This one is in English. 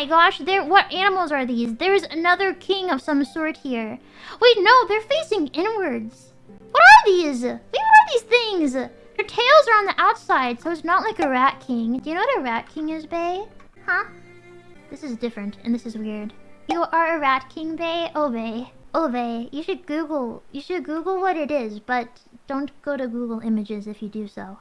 my gosh, there. What animals are these? There's another king of some sort here. Wait, no, they're facing inwards. What are these? Wait, what are these things? Their tails are on the outside, so it's not like a rat king. Do you know what a rat king is, Bay? Huh? This is different, and this is weird. You are a rat king, Bay? Oh, Bay. Oh, Bay. You should Google. You should Google what it is, but don't go to Google Images if you do so.